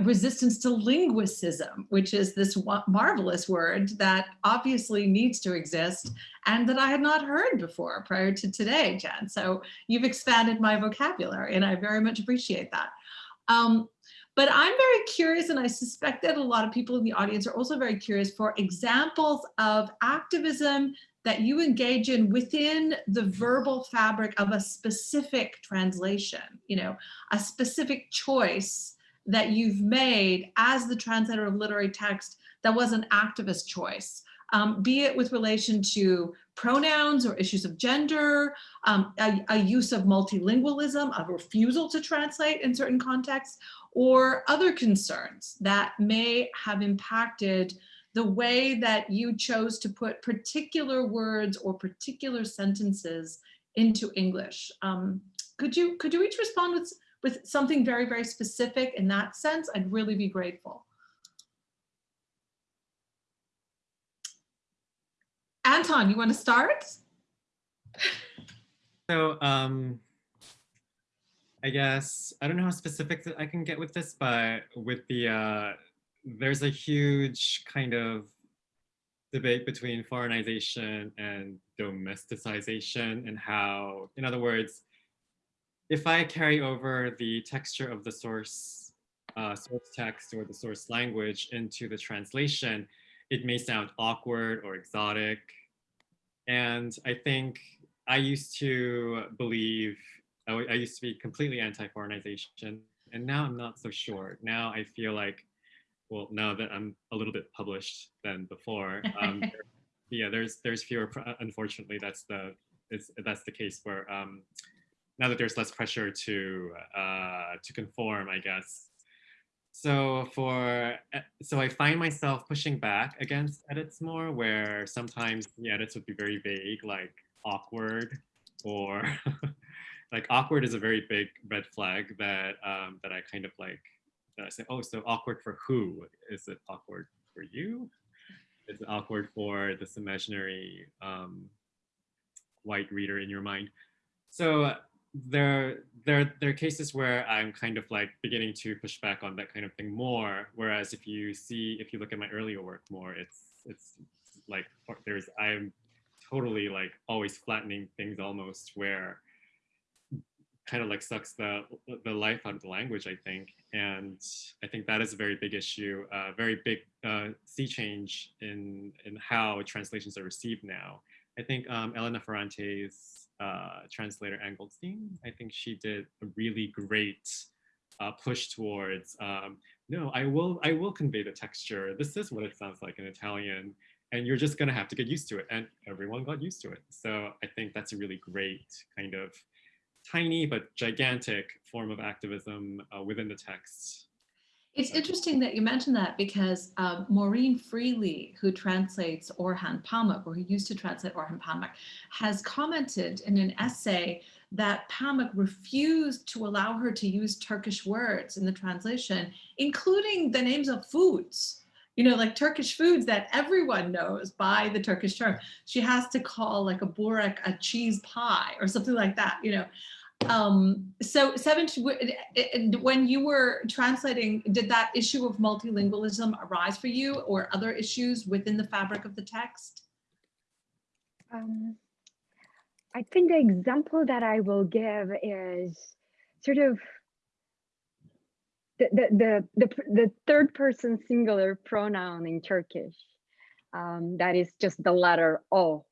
resistance to linguicism, which is this marvelous word that obviously needs to exist and that I had not heard before prior to today, Jen. So you've expanded my vocabulary and I very much appreciate that. Um, but I'm very curious, and I suspect that a lot of people in the audience are also very curious for examples of activism that you engage in within the verbal fabric of a specific translation, you know, a specific choice that you've made as the translator of literary text that was an activist choice, um, be it with relation to pronouns or issues of gender, um, a, a use of multilingualism, a refusal to translate in certain contexts, or other concerns that may have impacted the way that you chose to put particular words or particular sentences into English. Um, could you could you each respond with with something very very specific in that sense? I'd really be grateful. Anton, you want to start? So um, I guess I don't know how specific that I can get with this, but with the uh, there's a huge kind of debate between foreignization and domesticization and how, in other words, if I carry over the texture of the source uh, source text or the source language into the translation, it may sound awkward or exotic. And I think I used to believe, I used to be completely anti-foreignization, and now I'm not so sure. Now I feel like, well, now that I'm a little bit published than before, um, yeah, there's there's fewer. Unfortunately, that's the it's, that's the case where um, now that there's less pressure to uh, to conform, I guess. So for uh, so I find myself pushing back against edits more, where sometimes the edits would be very vague, like awkward, or like awkward is a very big red flag that um, that I kind of like. I say, oh, so awkward for who? Is it awkward for you? Is it awkward for this imaginary um, white reader in your mind? So there there there are cases where I'm kind of like beginning to push back on that kind of thing more. Whereas if you see if you look at my earlier work more, it's it's like there's I'm totally like always flattening things almost where kind of like sucks the the life out of the language I think and I think that is a very big issue a very big uh, sea change in in how translations are received now I think um, Elena Ferrante's uh, translator Ann Goldstein, I think she did a really great uh, push towards, um, no, I will, I will convey the texture. This is what it sounds like in Italian, and you're just gonna have to get used to it. And everyone got used to it. So I think that's a really great kind of tiny but gigantic form of activism uh, within the texts. It's interesting that you mentioned that because um, Maureen Freely, who translates Orhan Pamuk, or who used to translate Orhan Pamuk, has commented in an essay that Pamuk refused to allow her to use Turkish words in the translation, including the names of foods. You know, like Turkish foods that everyone knows by the Turkish term. She has to call like a burek a cheese pie or something like that, you know. Um, so i- when you were translating, did that issue of multilingualism arise for you or other issues within the fabric of the text? Um, I think the example that I will give is sort of the the the the, third person singular pronoun in Turkish. Um, that is just the letter O,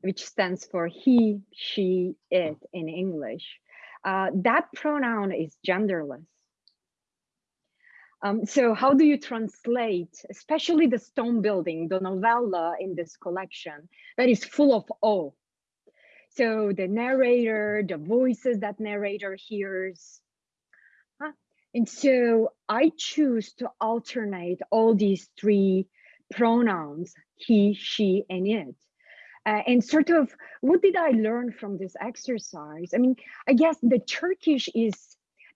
which stands for he, she, it in English. Uh, that pronoun is genderless. Um, so how do you translate, especially the stone building, the novella in this collection that is full of O? So the narrator, the voices that narrator hears, And so I choose to alternate all these three pronouns, he, she, and it. Uh, and sort of what did I learn from this exercise? I mean, I guess the Turkish is,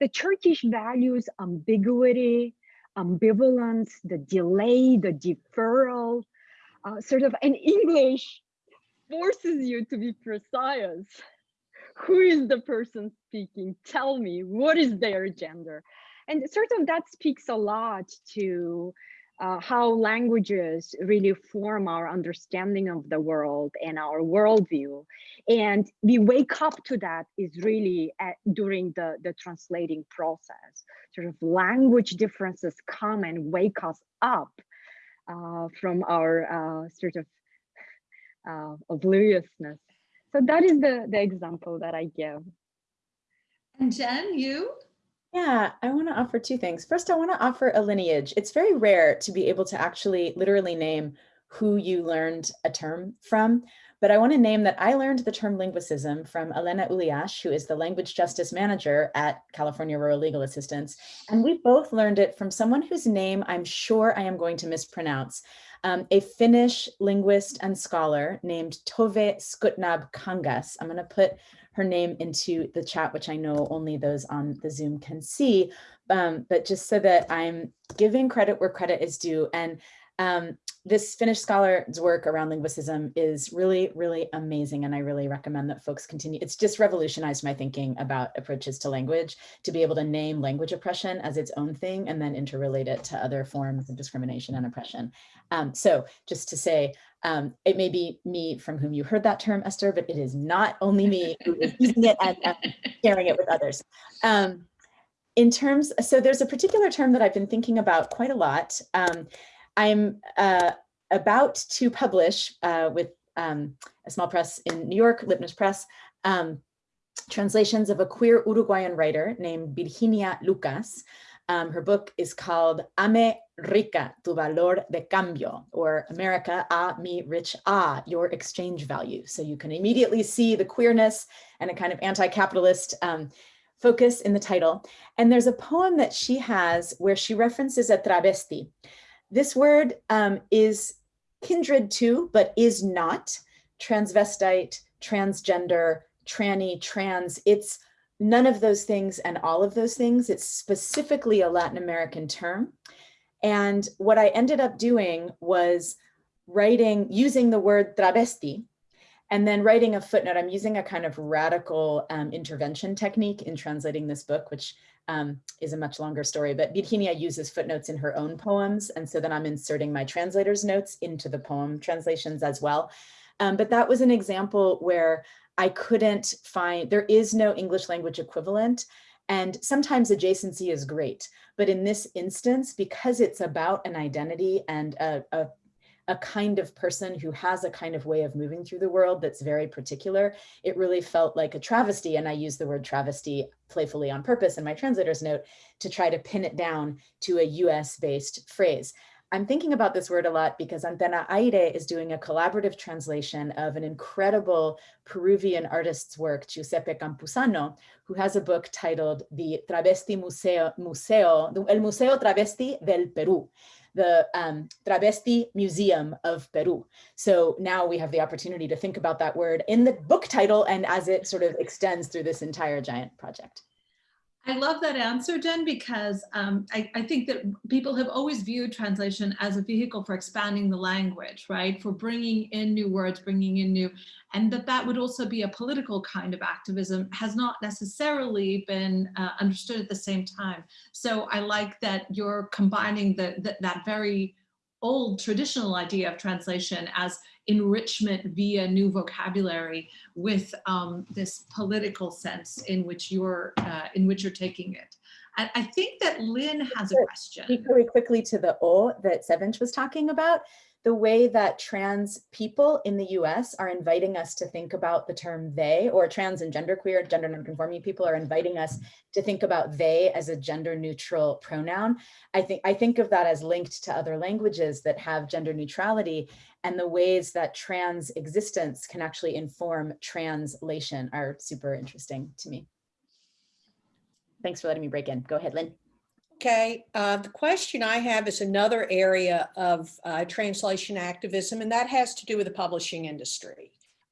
the Turkish values ambiguity, ambivalence, the delay, the deferral, uh, sort of, and English forces you to be precise. Who is the person speaking? Tell me, what is their gender? And sort of that speaks a lot to uh, how languages really form our understanding of the world and our worldview. And we wake up to that is really at, during the, the translating process. Sort of language differences come and wake us up uh, from our uh, sort of uh, obliviousness. So that is the, the example that I give. And Jen, you? Yeah, I want to offer two things. First, I want to offer a lineage. It's very rare to be able to actually literally name who you learned a term from, but I want to name that I learned the term linguicism from Elena Uliash, who is the language justice manager at California Rural Legal Assistance. And we both learned it from someone whose name I'm sure I am going to mispronounce, um, a Finnish linguist and scholar named Tove Skutnabb-Kangas. I'm going to put her name into the chat, which I know only those on the Zoom can see, um, but just so that I'm giving credit where credit is due. And um, this Finnish scholar's work around linguicism is really, really amazing. And I really recommend that folks continue. It's just revolutionized my thinking about approaches to language, to be able to name language oppression as its own thing and then interrelate it to other forms of discrimination and oppression. Um, so just to say, um, it may be me from whom you heard that term, Esther, but it is not only me who is using it and, and sharing it with others. Um, in terms, so there's a particular term that I've been thinking about quite a lot. Um, I'm uh, about to publish uh, with um, a small press in New York, Lipnius Press, um, translations of a queer Uruguayan writer named Virginia Lucas, um, her book is called Ame Rica, tu valor de cambio, or America, a mi rich a, your exchange value. So you can immediately see the queerness and a kind of anti-capitalist um, focus in the title. And there's a poem that she has where she references a travesti. This word um, is kindred to, but is not transvestite, transgender, tranny, trans. It's none of those things and all of those things. It's specifically a Latin American term. And what I ended up doing was writing, using the word travesti, and then writing a footnote. I'm using a kind of radical um, intervention technique in translating this book, which um, is a much longer story, but Virginia uses footnotes in her own poems. And so then I'm inserting my translator's notes into the poem translations as well. Um, but that was an example where I couldn't find, there is no English language equivalent. And sometimes adjacency is great, but in this instance, because it's about an identity and a, a, a, kind of person who has a kind of way of moving through the world that's very particular, it really felt like a travesty. And I use the word travesty playfully on purpose in my translator's note to try to pin it down to a US based phrase. I'm thinking about this word a lot because Antena Aire is doing a collaborative translation of an incredible Peruvian artist's work, Giuseppe Campuzano, who has a book titled The Travesti Museo, Museo El Museo Travesti del Perú, the um, Travesti Museum of Peru. So now we have the opportunity to think about that word in the book title and as it sort of extends through this entire giant project. I love that answer, Jen, because um, I, I, think that people have always viewed translation as a vehicle for expanding the language, right? For bringing in new words, bringing in new, and that that would also be a political kind of activism has not necessarily been uh, understood at the same time. So I like that you're combining the, the, that very old traditional idea of translation as enrichment via new vocabulary with um, this political sense in which you're uh, in which you're taking it. I, I think that Lynn has a question. Speak very quickly to the O that Sevinch was talking about the way that trans people in the US are inviting us to think about the term they or trans and genderqueer, gender nonconforming people are inviting us to think about they as a gender neutral pronoun. I think I think of that as linked to other languages that have gender neutrality and the ways that trans existence can actually inform translation are super interesting to me. Thanks for letting me break in. Go ahead, Lynn. Okay, uh, the question I have is another area of uh, translation activism, and that has to do with the publishing industry.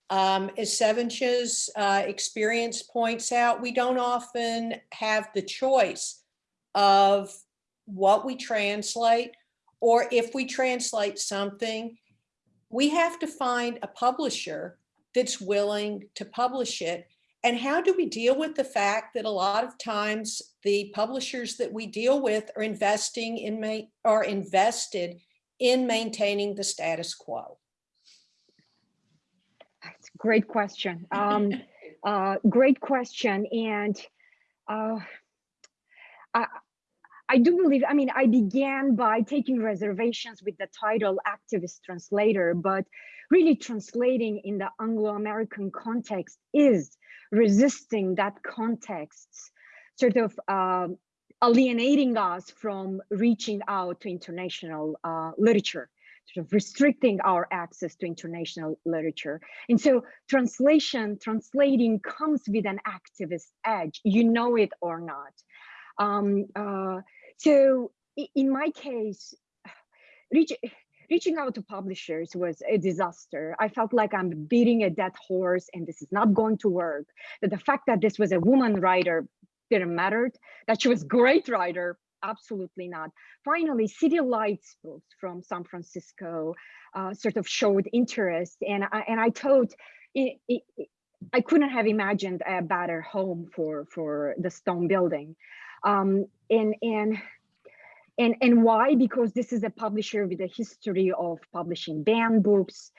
Um, as Sevinch's uh, experience points out, we don't often have the choice of what we translate, or if we translate something, we have to find a publisher that's willing to publish it and how do we deal with the fact that a lot of times the publishers that we deal with are investing in are invested in maintaining the status quo? That's a great question. Um, uh, great question. And uh, I, I do believe, I mean, I began by taking reservations with the title activist translator, but really translating in the Anglo-American context is resisting that context, sort of um, alienating us from reaching out to international uh, literature, sort of restricting our access to international literature. And so translation, translating comes with an activist edge, you know it or not. Um, uh, so in my case, reaching out to publishers was a disaster. I felt like I'm beating a dead horse and this is not going to work. That the fact that this was a woman writer didn't matter. That she was great writer, absolutely not. Finally, City Lights books from San Francisco uh, sort of showed interest and I, and I thought it, it, I couldn't have imagined a better home for, for the stone building. Um, and, and and, and why? Because this is a publisher with a history of publishing banned books,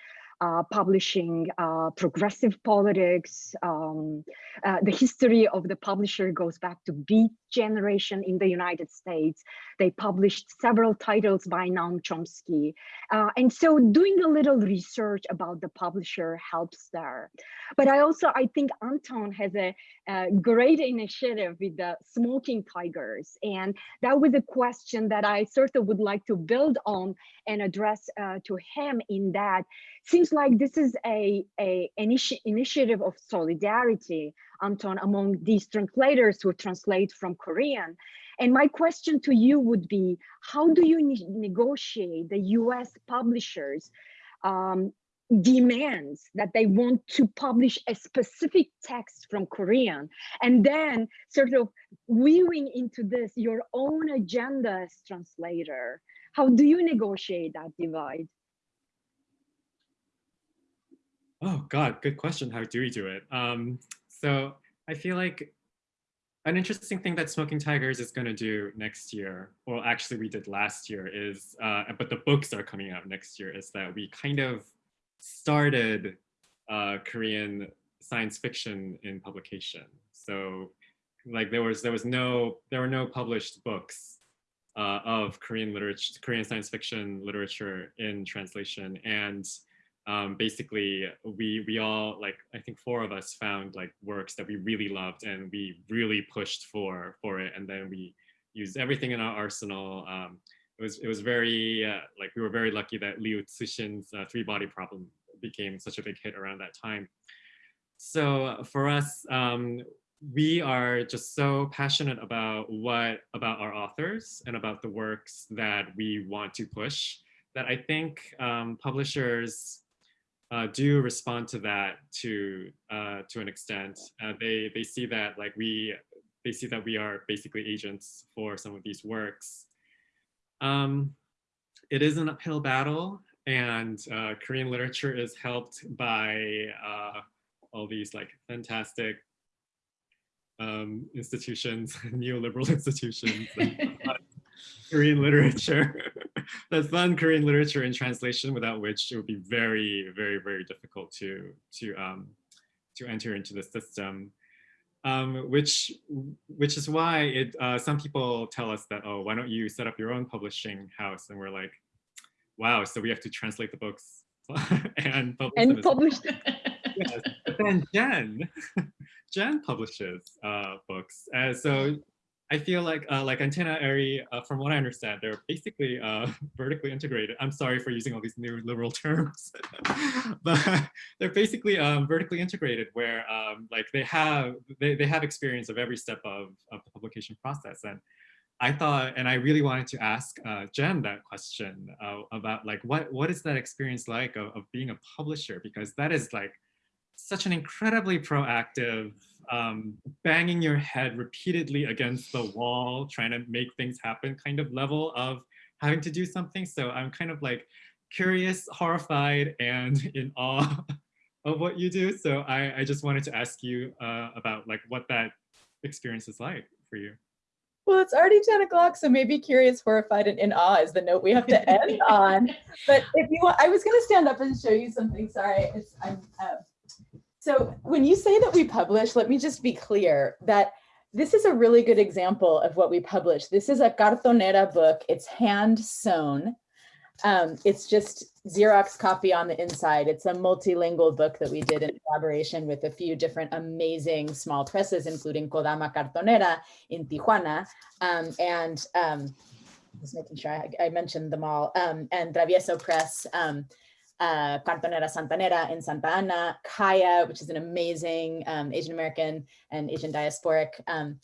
publishing uh, progressive politics. Um, uh, the history of the publisher goes back to Beat Generation in the United States. They published several titles by Noam Chomsky. Uh, and so doing a little research about the publisher helps there. But I also, I think Anton has a, a great initiative with the smoking tigers. And that was a question that I sort of would like to build on and address uh, to him in that seems like this is a, a initi initiative of solidarity, Anton, among these translators who translate from Korean. And my question to you would be, how do you ne negotiate the US publishers um, demands that they want to publish a specific text from Korean and then sort of weaving into this your own agenda as translator? How do you negotiate that divide? Oh God, good question. How do we do it? Um, so I feel like an interesting thing that Smoking Tigers is going to do next year, well, actually we did last year is, uh, but the books are coming out next year, is that we kind of started uh, Korean science fiction in publication. So like there was, there was no, there were no published books uh, of Korean literature, Korean science fiction literature in translation. And um, basically we we all like I think four of us found like works that we really loved and we really pushed for for it and then we used everything in our arsenal. Um, it was it was very uh, like we were very lucky that Liu Cixin's uh, Three Body Problem became such a big hit around that time. So for us, um, we are just so passionate about what about our authors and about the works that we want to push that I think um, publishers uh, do respond to that to uh, to an extent. Uh, they they see that like we they see that we are basically agents for some of these works. Um, it is an uphill battle, and uh, Korean literature is helped by uh, all these like fantastic um, institutions, neoliberal institutions. Korean literature. That's fun Korean literature in translation, without which it would be very, very, very difficult to to um, to enter into the system. Um, which which is why it uh, some people tell us that oh why don't you set up your own publishing house and we're like wow so we have to translate the books and publish and them publish yes. But then Jen, Jen publishes uh, books. Uh, so I feel like uh, like Antena Aire, uh, from what I understand, they're basically uh, vertically integrated. I'm sorry for using all these neoliberal terms, but they're basically um, vertically integrated where um, like they have they, they have experience of every step of, of the publication process. And I thought, and I really wanted to ask uh, Jen that question uh, about like, what, what is that experience like of, of being a publisher? Because that is like such an incredibly proactive, um, banging your head repeatedly against the wall, trying to make things happen kind of level of having to do something. So I'm kind of like curious, horrified, and in awe of what you do. So I, I just wanted to ask you uh, about like what that experience is like for you. Well, it's already 10 o'clock, so maybe curious, horrified, and in awe is the note we have to end on. But if you want, I was going to stand up and show you something. Sorry, it's I'm. Uh, so when you say that we publish, let me just be clear that this is a really good example of what we publish. This is a cartonera book. It's hand sewn. Um, it's just Xerox copy on the inside. It's a multilingual book that we did in collaboration with a few different amazing small presses, including Kodama Cartonera in Tijuana. Um, and um, just making sure I, I mentioned them all. Um, and Travieso Press, um, uh, Cartonera Santanera in Santa Ana, Kaya, which is an amazing um, Asian American and Asian diasporic um,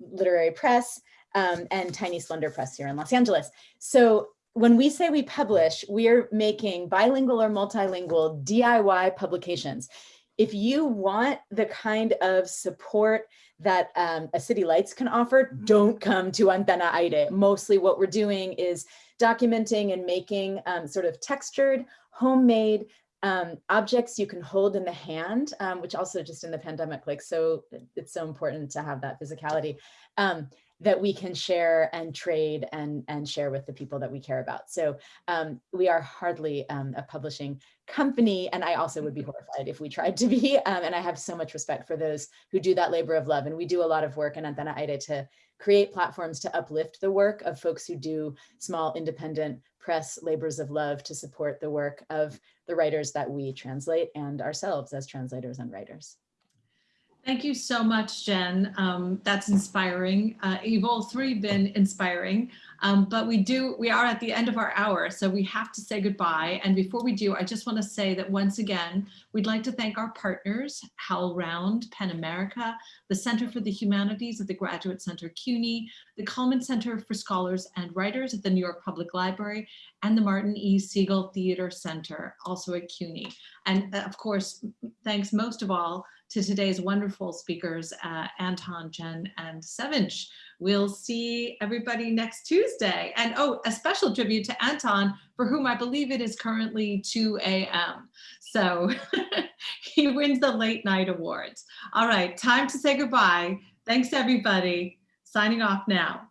literary press, um, and Tiny Splendor Press here in Los Angeles. So when we say we publish, we are making bilingual or multilingual DIY publications. If you want the kind of support that um, a City Lights can offer, don't come to Antena Aire. Mostly what we're doing is documenting and making um, sort of textured, homemade um, objects you can hold in the hand, um, which also just in the pandemic, like so, it's so important to have that physicality. Um, that we can share and trade and, and share with the people that we care about. So um, we are hardly um, a publishing company, and I also would be horrified if we tried to be. Um, and I have so much respect for those who do that labor of love. And we do a lot of work in Antena Aire to create platforms to uplift the work of folks who do small independent press labors of love to support the work of the writers that we translate and ourselves as translators and writers. Thank you so much, Jen. Um, that's inspiring. Uh, you've all three been inspiring, um, but we do, we are at the end of our hour, so we have to say goodbye. And before we do, I just want to say that once again, we'd like to thank our partners, HowlRound, PEN America, the Center for the Humanities at the Graduate Center CUNY, the Cullman Center for Scholars and Writers at the New York Public Library, and the Martin E. Segal Theater Center, also at CUNY. And uh, of course, thanks most of all to today's wonderful speakers, uh, Anton, Jen, and Sevinch. We'll see everybody next Tuesday. And oh, a special tribute to Anton, for whom I believe it is currently 2 a.m. So he wins the late night awards. All right, time to say goodbye. Thanks, everybody. Signing off now.